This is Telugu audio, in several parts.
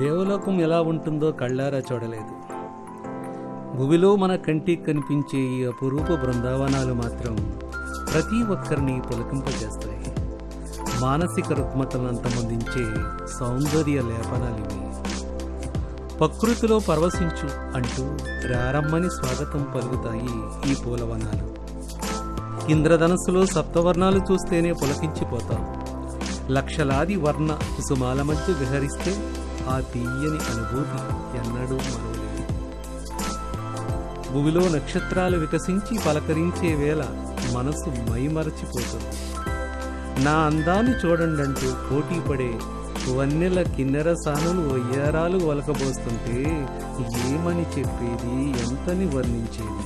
దేవలోకం ఎలా ఉంటుందో కళ్ళారా చూడలేదు. భూమిలో మన కంటికి కనిపించే ఈ అపురూప బృందావనాలు మాత్రం ప్రతి ఒక్కరిని పులకింపజేస్తాయి. మానసిక రుగ్మతలను అంతమొందించే సౌందర్య లేపనాలివి. ప్రకృతిలో పరవశించు అంటూ రారమ్మని స్వాగతం పలుకుతాయి ఈ పూలవనాలు. ఇంద్రధనస్సులో సప్తవర్ణాలు చూస్తేనే పులకించిపోతాం. లక్షలాది వర్ణ కుసుమాల మధ్య విహరిస్తే ఆ తీయని అనుభూతి ఎన్నడూ మరవలేదు. భూమిలో నక్షత్రాలు వికసించి పలకరించే వేళ మనసు మైమరచిపోతుంది. నా అందాన్ని చూడండంటూ పోటీ పడే వన్నెల కిన్నెర సానులు వయ్యారాలు వలకబోస్తుంటే ఏమని చెప్పేది ఎంతని వర్ణించేది?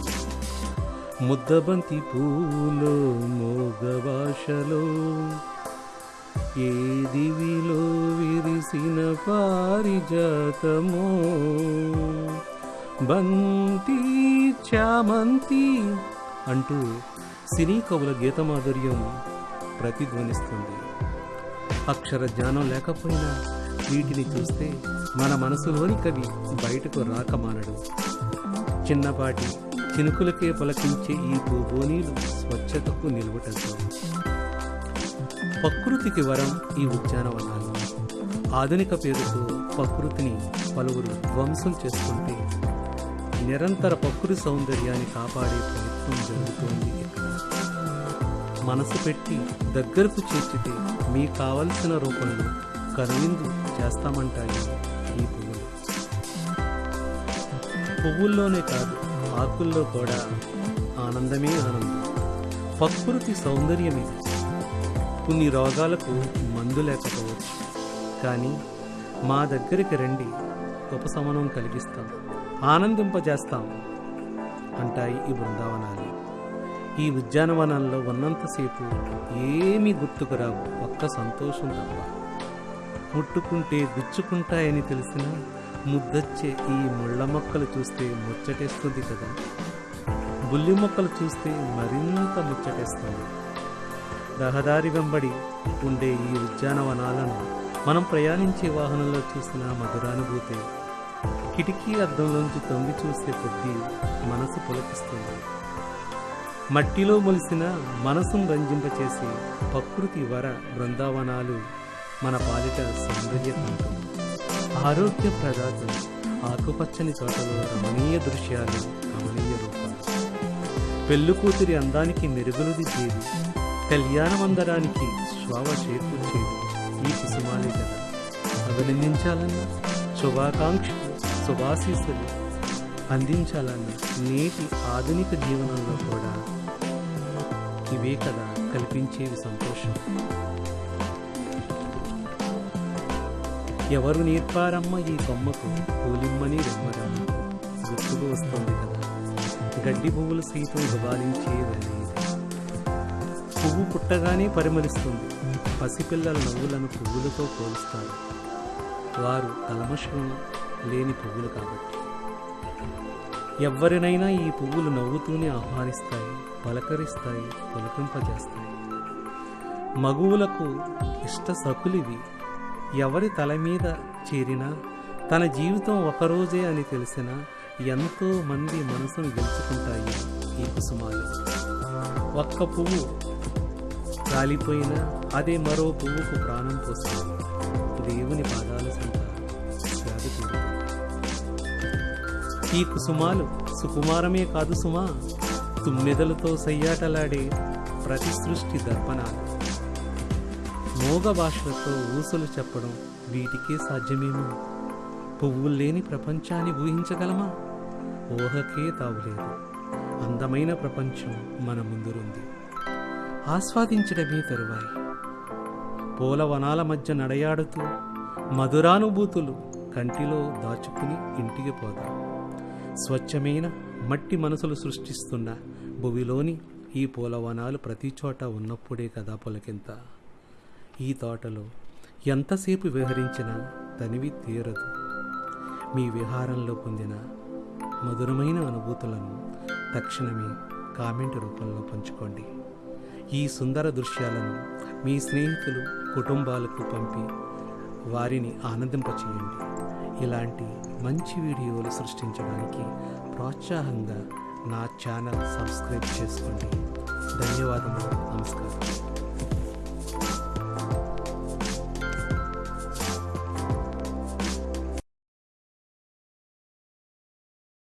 ముద్దబంతి పూలో మోగ భాషలో ఏ దివిలో విరిసిన పారిజాతమో. బంతి చామంతి అంటూ సినీ కవుల గీతమాధుర్యం ప్రతిధ్వనిస్తుంది. అక్షర జ్ఞానం లేకపోయినా వీటిని చూస్తే మన మనసులోని కవి బయటకు రాకమానడు. చిన్నపాటి చినుకులకే పలకించే ఈ భూభోనీలు స్వచ్ఛతకు నిలువటంతో ప్రకృతికి వరం ఈ ఉద్యానవనాలు. ఆధునిక పేరుతో ప్రకృతిని పలువురు ధ్వంసం చేస్తుంటే నిరంతర ప్రకృతి సౌందర్యాన్ని కాపాడే ప్రయత్నం జరుగుతోంది మనసు పెట్టి దగ్గరకు చేర్చితే మీకు కావలసిన రూపంలో కనువిందు చేస్తామంటాయి ఈ పువ్వులు పువ్వుల్లోనే కాదు ఆకుల్లో కూడా ఆనందమే ఆనందం. ప్రకృతి సౌందర్యం ఇది కొన్ని రోగాలకు మందు లేకపోవచ్చు. కానీ మా దగ్గరికి రండి ఉపశమనం కలిగిస్తాం ఆనందింపజేస్తాం అంటాయి ఈ బృందావనాలు. ఈ ఉద్యానవనాల్లో ఉన్నంతసేపు ఏమీ గుర్తుకురావు ఒక్క సంతోషం తప్ప. ముట్టుకుంటే గుచ్చుకుంటాయని తెలిసిన ముద్దొచ్చే ఈ ముళ్ళ మొక్కలు చూస్తే ముచ్చటేస్తుంది కదా. బుల్లి మొక్కలు చూస్తే మరింత ముచ్చటేస్తుంది. రహదారి వెంబడి ఉండే ఈ ఉద్యానవనాలను మనం ప్రయాణించే వాహనంలో చూసిన మధురానుభూతి కిటికీ అద్దంలోంచి తొంగి చూసే కొద్దీ మనసు పులకిస్తుంది. మట్టిలో మొలిసిన మనసును రంజింపచేసి ప్రకృతి వర బృందావనాలు మన పాలిట సౌందర్యకాంతం ఆరోగ్య ప్రదాతం ఆకుపచ్చని తోటలో రమణీయ దృశ్యాలు రమణీయ రూపాలు. పెళ్ళు కూతురి అందానికి మెరుగులుది దిద్దేది కళ్యాణమందరానికి శ్వావ చేకూర్చేది. ఈ కుసుమాలే కదా. అభినందించాలన్నా శుభాకాంక్షలు శుభాశీస్సులు అందించాలన్న నేటి ఆధునిక జీవనంలో కూడా ఇవే కదా కల్పించేవి సంతోషం. ఎవరు నేర్పారమ్మ ఈ కొమ్మకు పూలిమ్మని రెమ్మరమ్మ గుర్తుకు వస్తుంది కదా. గడ్డి పువ్వులు సైతం గుబాలించే పువ్వు పుట్టగానే పరిమళిస్తుంది. పసిపిల్లల నవ్వులను పువ్వులతో పోలుస్తారు. వారు కల్మషం లేని పువ్వులు కాబట్టి. ఎవరినైనా ఈ పువ్వులు నవ్వుతూనే ఆహ్వానిస్తాయి పలకరిస్తాయి పులకింపజేస్తాయి. మగువులకు ఇష్ట సకులివి. ఎవరి తల మీద చేరినా తన జీవితం ఒకరోజే అని తెలిసిన ఎంతో మంది మనసును గెలుచుకుంటాయి ఈ కుసుమాలు. ఒక్క పువ్వు కాలిపోయిన అదే మరో పువ్వుకు ప్రాణం పోస్తుంది. దేవుని పాదాల సంత ఈ కుసుమాలు సుకుమారమే కాదు సుమా. తుమ్మెదలతో సయ్యాటలాడే ప్రతి సృష్టి దర్పణాలు. మోగ భాషలతో ఊసలు చెప్పడం వీటికే సాధ్యమేమో. పువ్వులు లేని ప్రపంచాన్ని ఊహించగలమా? ఊహకే తావులేదు. అందమైన ప్రపంచం మన ముందురుంది. ఆస్వాదించడమే తరువాయి. పూలవనాల మధ్య నడయాడుతూ మధురానుభూతులు కంటిలో దాచుకుని ఇంటికి పోదాం స్వచ్ఛమైన మట్టి మనసులు సృష్టిస్తున్న భువిలోని ఈ పూలవనాలు ప్రతి చోట ఉన్నప్పుడే కదా పొలకింత. ఈ తోటలో ఎంతసేపు విహరించినా తనివి తీరదు. మీ విహారంలో పొందిన మధురమైన అనుభూతులను తక్షణమే కామెంట్ రూపంలో పంచుకోండి. ఈ సుందర దృశ్యాలను మీ స్నేహితులు కుటుంబాలకు పంపి వారిని ఆనందింపచేయండి. ఇలాంటి మంచి వీడియోలు సృష్టించడానికి ప్రోత్సాహంగా నా ఛానల్ సబ్స్క్రైబ్ చేసుకోండి. ధన్యవాదములు. నమస్కారం.